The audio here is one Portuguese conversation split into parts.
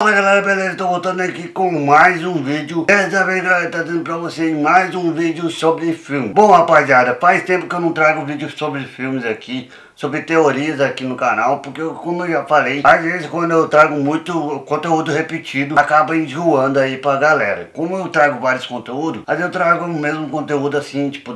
Fala galera, beleza? Estou voltando aqui com mais um vídeo. Dessa vez galera, tá dando pra vocês mais um vídeo sobre filme. Bom rapaziada, faz tempo que eu não trago vídeos sobre filmes aqui Sobre teorias aqui no canal Porque como eu já falei, às vezes quando eu trago muito conteúdo repetido Acaba enjoando aí pra galera. Como eu trago vários conteúdos Às vezes eu trago o mesmo conteúdo assim Tipo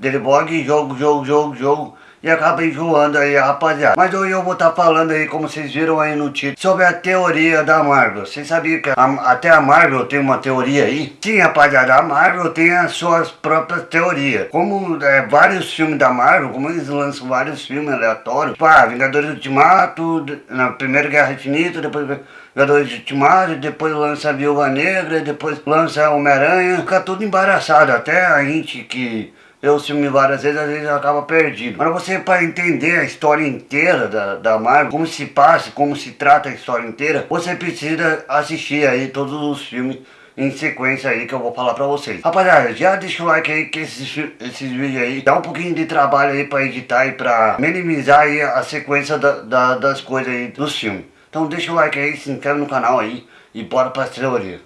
Delibog, Delibog, jogo, jogo, jogo, jogo e acaba enjoando aí, rapaziada. Mas hoje eu vou estar tá falando aí, como vocês viram aí no título, sobre a teoria da Marvel. Vocês sabiam que a, até a Marvel tem uma teoria aí? Sim, rapaziada, a Marvel tem as suas próprias teorias. Como é, vários filmes da Marvel, como eles lançam vários filmes aleatórios, tipo, ah, Vingadores Ultimato, na Primeira Guerra Infinita, depois... Vingadores Ultimato, depois lança Viúva Negra, depois lança Homem-Aranha, fica tudo embaraçado, até a gente que eu filme várias vezes, às vezes acaba perdido. Para você, para entender a história inteira da, da Marvel, como se passa, como se trata a história inteira, você precisa assistir aí todos os filmes em sequência aí que eu vou falar pra vocês. Rapaziada, já deixa o like aí que esses, esses vídeos aí dá um pouquinho de trabalho aí pra editar e pra minimizar aí a sequência da, da, das coisas aí dos filmes. Então deixa o like aí, se inscreve no canal aí e bora pra teoria.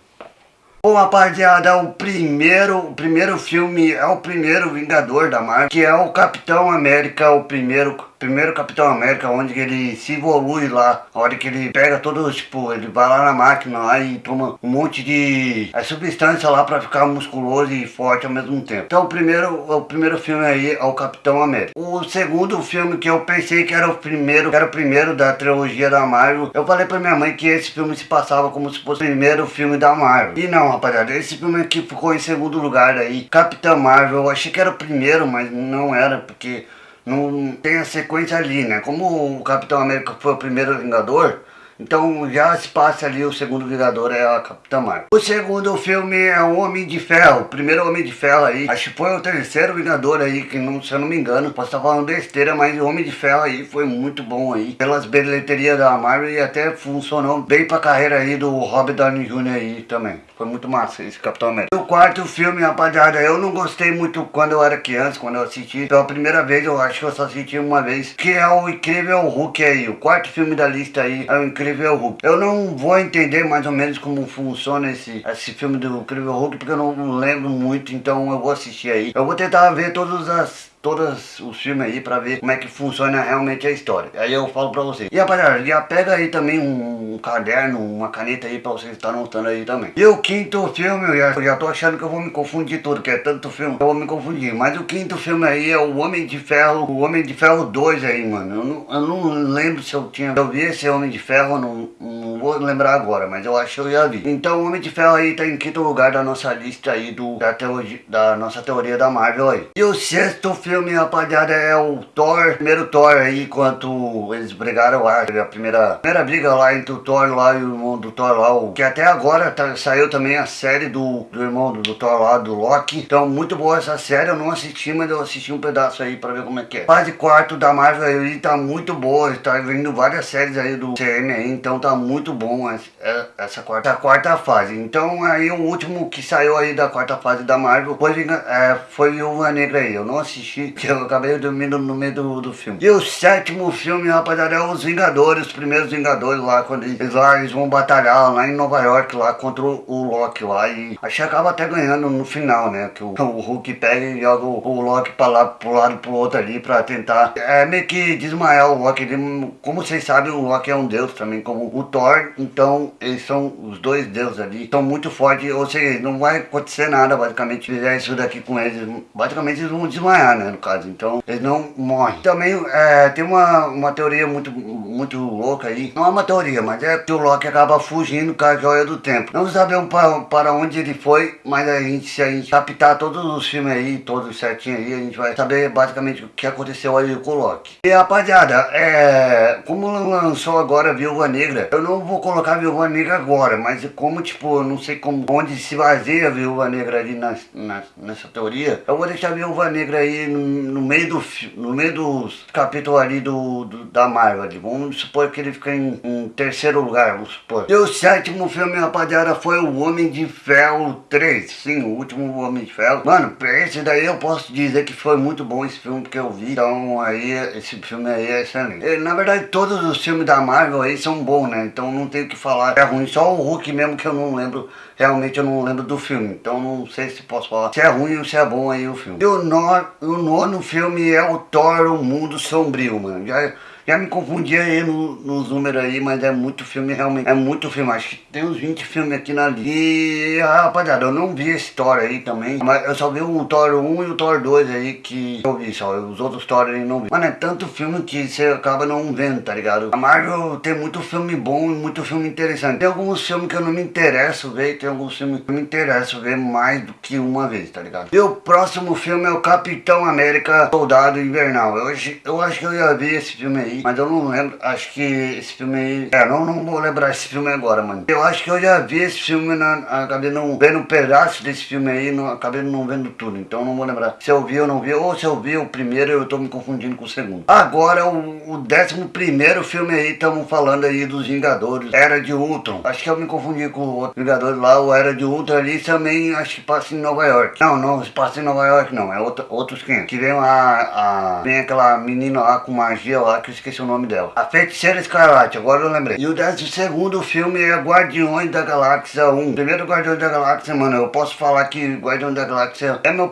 Bom, rapaziada, o primeiro, o primeiro filme é o primeiro Vingador da Marvel, que é o Capitão América, o primeiro primeiro Capitão América, onde ele se evolui lá, a hora que ele pega todos, tipo, ele vai lá na máquina lá e toma um monte de é, substância lá pra ficar musculoso e forte ao mesmo tempo. Então o primeiro, o primeiro filme aí é o Capitão América. O segundo filme que eu pensei que era o primeiro, que era o primeiro da trilogia da Marvel, eu falei pra minha mãe que esse filme se passava como se fosse o primeiro filme da Marvel. E não, rapaziada, esse filme aqui ficou em segundo lugar aí, Capitão Marvel, eu achei que era o primeiro, mas não era, porque não tem a sequência ali, né? Como o Capitão América foi o primeiro Vingador, então já se passa ali o segundo Vingador é a Capitã Marvel. O segundo filme é o Homem de Ferro, o primeiro Homem de Ferro aí. Acho que foi o terceiro Vingador aí, que não, se eu não me engano, posso estar falando besteira, mas o Homem de Ferro aí foi muito bom aí. Pelas bilheterias da Marvel e até funcionou bem pra carreira aí do Robert Downey Jr. aí também. Foi muito massa esse Capitão América. O quarto filme, rapaziada, eu não gostei muito quando eu era criança, quando eu assisti. Pela primeira vez, eu acho que eu só assisti uma vez, que é o Incrível Hulk aí. O quarto filme da lista aí é o Incrível Hulk. Eu não vou entender mais ou menos como funciona esse, esse filme do Incrível Hulk, porque eu não lembro muito, então eu vou assistir aí. Eu vou tentar ver todas as todos os filmes aí pra ver como é que funciona realmente a história. Aí eu falo pra vocês. E rapaziada, já pega aí também um, caderno, uma caneta aí pra vocês estar anotando aí também. E o quinto filme, eu já, eu já tô achando que eu vou me confundir tudo, que é tanto filme, eu vou me confundir. Mas o quinto filme aí é o Homem de Ferro, o Homem de Ferro 2 aí, mano. Eu não, eu não lembro se eu tinha, eu vi esse Homem de Ferro, não, não vou lembrar agora, mas eu acho que eu já vi. Então o Homem de Ferro aí tá em quinto lugar da nossa lista aí do, da, teoria, da nossa teoria da Marvel aí. E o sexto filme filme, rapaziada, é o Thor, primeiro Thor aí, enquanto eles brigaram lá, a primeira, primeira briga lá entre o Thor lá e o irmão do Thor lá, o, que até agora tá, saiu também a série do, do irmão do, do, Thor lá, do Loki. Então, muito boa essa série, eu não assisti, mas eu assisti um pedaço aí pra ver como é que é. Fase quarto da Marvel aí tá muito boa, tá vindo várias séries aí do CM aí, então tá muito bom essa, essa quarta, essa quarta fase. Então, aí o último que saiu aí da quarta fase da Marvel foi, é, foi o Negra aí, eu não assisti que eu acabei dormindo no meio do, do filme. E o sétimo filme, rapaziada, é Os Vingadores, os primeiros Vingadores lá, quando eles, lá, eles vão batalhar lá em Nova York, lá contra o, o Loki lá, e acho que acaba até ganhando no final, né, que o, o Hulk pega e joga o, o Loki pra lá, pro lado, pro outro ali, pra tentar, é meio que desmaiar o Loki, ele, como vocês sabem, o Loki é um deus também, como o Thor, então eles são os dois deuses ali, estão muito fortes, ou seja, não vai acontecer nada, basicamente, fizer isso daqui com eles, basicamente eles vão desmaiar, né, no caso, então eles não morrem. Também é, tem uma, uma teoria muito, muito louca aí, não é uma teoria, mas é que o Loki acaba fugindo com a joia do tempo. Não sabemos para, para onde ele foi, mas a gente, se a gente captar todos os filmes aí, todos certinho aí, a gente vai saber basicamente o que aconteceu aí com o Loki. E rapaziada, é, como lançou agora a Viúva Negra, eu não vou colocar a Viúva Negra agora, mas como tipo, eu não sei como, onde se baseia a Viúva Negra ali na, na, nessa teoria, eu vou deixar a Viúva Negra aí no, no meio, do, no meio dos capítulos ali do, do, da Marvel. Vamos vamos supor que ele fica em, em, terceiro lugar, vamos supor. E o sétimo filme, rapaziada, foi o Homem de Ferro 3. Sim, o último Homem de Ferro. Mano, esse daí eu posso dizer que foi muito bom esse filme que eu vi. Então aí, esse filme aí é excelente. E, na verdade, todos os filmes da Marvel aí são bons, né? Então não tenho o que falar. É ruim, só o Hulk mesmo que eu não lembro. Realmente eu não lembro do filme. Então não sei se posso falar se é ruim ou se é bom aí o filme. E o, no, o nono filme é o Thor, o Mundo Sombrio, mano. Já já me confundi aí no, nos aí, mas é muito filme realmente. É muito filme. Acho que tem uns 20 filmes aqui na lista. E rapaziada, eu não vi esse Thor aí também. Mas eu só vi o Thor 1 e o Thor 2 aí que eu vi só. Os outros Thor aí não vi. Mano, é tanto filme que você acaba não vendo, tá ligado? A Marvel tem muito filme bom e muito filme interessante. Tem alguns filmes que eu não me interesso ver. Tem alguns filmes que eu me interesso ver mais do que uma vez, tá ligado? E o próximo filme é o Capitão América Soldado Invernal. Eu, eu acho que eu já vi esse filme aí mas eu não lembro, acho que esse filme aí, é, não, não vou lembrar esse filme agora, mano. Eu acho que eu já vi esse filme, na, acabei não vendo um pedaço desse filme aí, não, acabei não vendo tudo, então não vou lembrar se eu vi ou não vi, ou se eu vi o primeiro eu tô me confundindo com o segundo. Agora, o, o décimo primeiro filme aí, estamos falando aí dos Vingadores, Era de Ultron. Acho que eu me confundi com o outro Vingadores lá, o Era de Ultron ali também, acho que passa em Nova York. Não, não, passa em Nova York não, é outro, outros 500. Que vem a, a, vem aquela menina lá com magia lá, que eu esqueci o nome dela. A Feiticeira Escarlate, agora eu lembrei. E o décimo segundo filme é Guardiões da Galáxia 1. Primeiro Guardiões da Galáxia, mano, eu posso falar que Guardiões da Galáxia é meu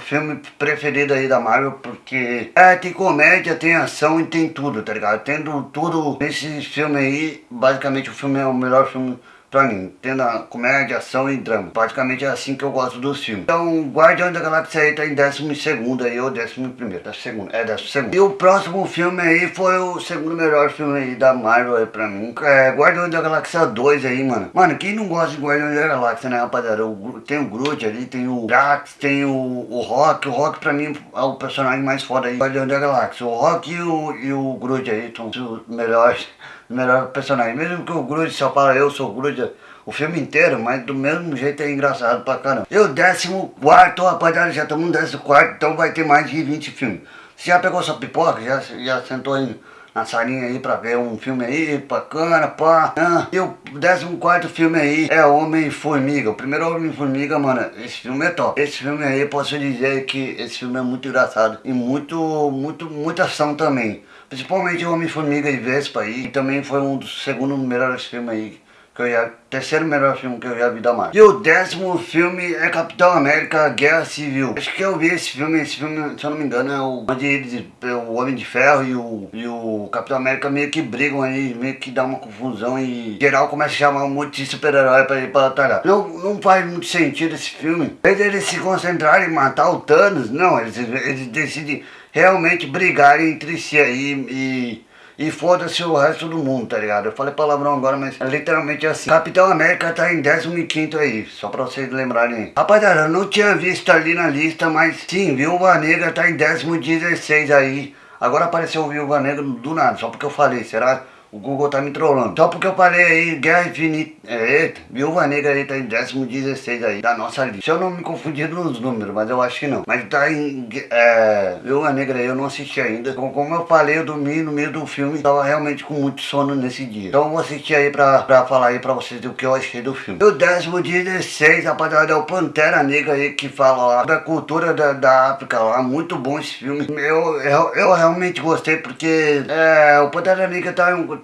filme preferido aí da Marvel, porque é, tem comédia, tem ação e tem tudo, tá ligado? Tendo tudo nesse filme aí, basicamente o filme é o melhor filme pra mim, tendo a comédia, ação e drama. Praticamente é assim que eu gosto dos filmes. Então, Guardião da Galáxia aí tá em décimo segundo aí, ou décimo primeiro, décimo segundo, é décimo segundo. E o próximo filme aí foi o segundo melhor filme aí da Marvel aí pra mim. É Guardião da Galáxia 2 aí, mano. Mano, quem não gosta de Guardião da Galáxia, né, rapaziada? Tem o Groot ali, tem o Drax, tem o, o Rock. O Rock pra mim é o personagem mais foda aí, Guardião da Galáxia. O Rock e o, e o Groot aí são os melhores melhor personagem. Mesmo que o Groot só fala eu sou o Groot o filme inteiro, mas do mesmo jeito é engraçado pra caramba. E o décimo quarto, rapaziada, já estamos no décimo quarto, então vai ter mais de 20 filmes. Você já pegou sua pipoca? Já, já sentou aí na salinha aí pra ver um filme aí, bacana, pá. Ah, e o décimo quarto filme aí é Homem-Formiga. O primeiro Homem-Formiga, mano, esse filme é top. Esse filme aí, posso dizer que esse filme é muito engraçado. E muito, muito, muita ação também. Principalmente Homem-Formiga e Vespa aí. E também foi um dos segundos melhores filmes aí que eu já, terceiro melhor filme que eu já vi da Marvel. E o décimo filme é Capitão América Guerra Civil. Acho que eu vi esse filme, esse filme, se eu não me engano, é o onde eles, é o Homem de Ferro e o, e o Capitão América meio que brigam aí, meio que dá uma confusão e geral começa a chamar um monte de super-herói pra ir pra batalhar. Não, não faz muito sentido esse filme. Vez eles se concentrarem em matar o Thanos, não, eles, eles decidem realmente brigarem entre si aí e e foda-se o resto do mundo, tá ligado? Eu falei palavrão agora, mas é literalmente assim. Capitão América tá em 15 aí, só pra vocês lembrarem. Rapaziada, eu não tinha visto ali na lista, mas sim, Viúva Negra tá em 16 aí. Agora apareceu o Viúva Negra do nada, só porque eu falei, será? O Google tá me trollando. Só porque eu falei aí, Guerra Infinita. É, Viúva Negra aí tá em 16 aí, da nossa lista. Se eu não me confundir nos números, mas eu acho que não. Mas tá em. É, Viúva Negra aí eu não assisti ainda. Como eu falei, eu dormi no meio do filme. Tava realmente com muito sono nesse dia. Então eu vou assistir aí pra, pra falar aí pra vocês do que eu achei do filme. O décimo 16, rapaziada, é o Pantera Negra aí que fala lá da cultura da, da África lá. Muito bom esse filme. Eu, eu, eu realmente gostei porque é, o Pantera Negra tá em um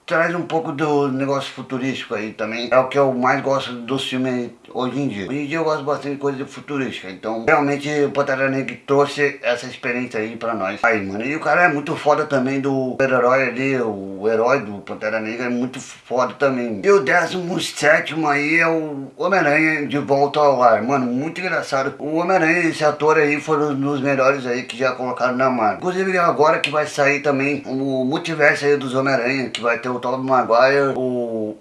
traz um pouco do negócio futurístico aí também. É o que eu mais gosto dos filmes hoje em dia. Hoje em dia eu gosto bastante de coisa futurística. Então, realmente o Pantera Negra trouxe essa experiência aí pra nós. Aí, mano. E o cara é muito foda também do herói ali, o herói do Pantera Negra é muito foda também. E o 17 aí é o Homem-Aranha de volta ao lar. Mano, muito engraçado. O Homem-Aranha, esse ator aí, foi um dos melhores aí que já colocaram na Marvel. Inclusive agora que vai sair também o multiverso aí dos Homem-Aranha, que vai ter o Tobey Maguire, o,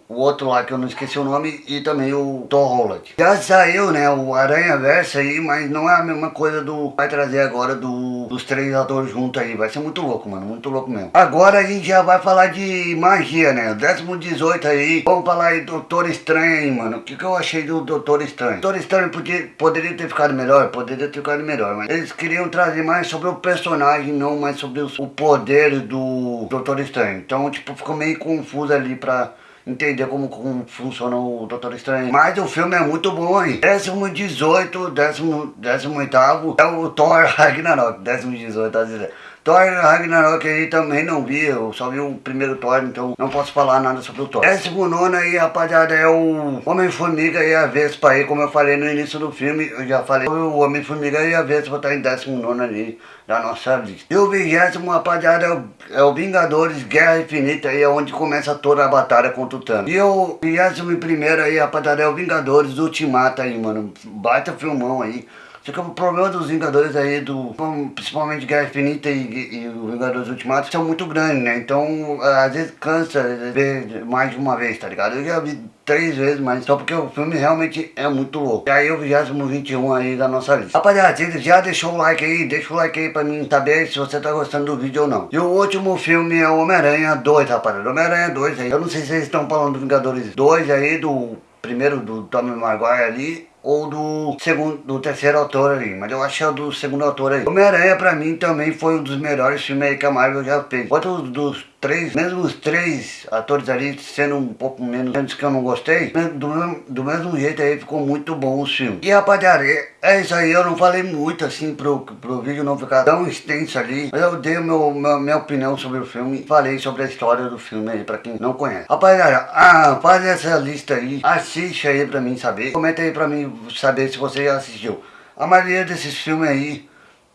o outro lá que eu não esqueci o nome e também o Thor Holland. Já saiu, né, o Aranha Verso aí, mas não é a mesma coisa do... Vai trazer agora do, dos três atores juntos aí, vai ser muito louco, mano, muito louco mesmo. Agora a gente já vai falar de magia, né, décimo 18 aí, vamos falar aí do Doutor Estranho aí, mano. O que, que eu achei do Doutor Estranho? Doutor Estranho podia, poderia ter ficado melhor, poderia ter ficado melhor, mas eles queriam trazer mais sobre o personagem, não mais sobre o poder do Doutor Estranho. Então, tipo, ficou meio confuso ali pra entender como, como funciona o Doutor Estranho. Mas o filme é muito bom. Décimo 18, décimo, décimo oitavo é o Thor Ragnarok. Décimo 18, tá dizendo. Thor Ragnarok aí também não vi, eu só vi o primeiro Thor, então não posso falar nada sobre o Thor. Décimo nono aí, rapaziada, é o Homem-Formiga e a Vespa aí, como eu falei no início do filme, eu já falei, o Homem-Formiga e a Vespa tá em décimo nono ali da nossa lista. E o vigésimo, rapaziada, é o, é o Vingadores Guerra Infinita aí, é onde começa toda a batalha contra o Thanos. E o vigésimo primeiro aí, rapaziada, é o Vingadores Ultimata aí, mano, baita filmão aí. Só que o problema dos Vingadores aí, do, principalmente Guerra Infinita e, e o Vingadores Ultimato, são muito grandes, né? Então, às vezes cansa ver mais de uma vez, tá ligado? Eu já vi três vezes, mas só porque o filme realmente é muito louco. E aí o 21 aí da nossa lista. Rapaziada, já deixou o like aí, deixa o like aí pra mim saber se você tá gostando do vídeo ou não. E o último filme é o Homem-Aranha 2, rapaziada. Homem-Aranha 2 aí. Eu não sei se vocês estão falando do Vingadores 2 aí, do primeiro do Tommy Maguire ali ou do segundo, do terceiro autor ali, mas eu acho que é do segundo autor aí. Homem-Aranha pra mim também foi um dos melhores filmes aí que a Marvel já fez. Outro dos três, mesmo os três atores ali sendo um pouco menos, menos que eu não gostei, do, mesmo, do mesmo jeito aí ficou muito bom o filme. E rapaziada, é isso aí, eu não falei muito assim pro, pro vídeo não ficar tão extenso ali, mas eu dei meu, meu, minha opinião sobre o filme, falei sobre a história do filme aí, pra quem não conhece. Rapaziada, ah, faz essa lista aí, assiste aí pra mim saber, comenta aí pra mim saber se você já assistiu. A maioria desses filmes aí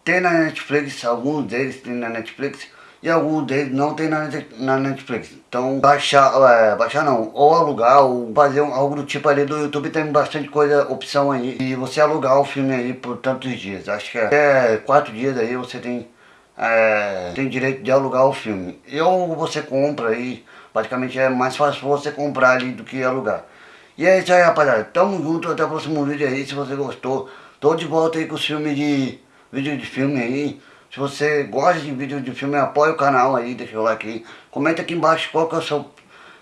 tem na Netflix, alguns deles tem na Netflix, e alguns deles não tem na, na Netflix. Então baixar, é, baixar não, ou alugar, ou fazer um, algo do tipo ali do YouTube, tem bastante coisa, opção aí. E você alugar o filme aí por tantos dias. Acho que até quatro dias aí você tem, é, tem direito de alugar o filme. E ou você compra aí, praticamente é mais fácil você comprar ali do que alugar. E é isso aí rapaziada, tamo junto, até o próximo vídeo aí, se você gostou. Tô de volta aí com os filmes de, vídeo de filme aí. Se você gosta de vídeo de filme, apoia o canal aí, deixa o like aí. Comenta aqui embaixo qual que é o seu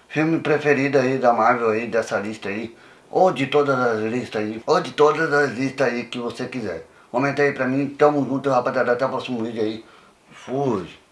filme preferido aí da Marvel aí, dessa lista aí. Ou de todas as listas aí. Ou de todas as listas aí que você quiser. Comenta aí pra mim. Tamo junto, rapaziada. Até o próximo vídeo aí. Fui.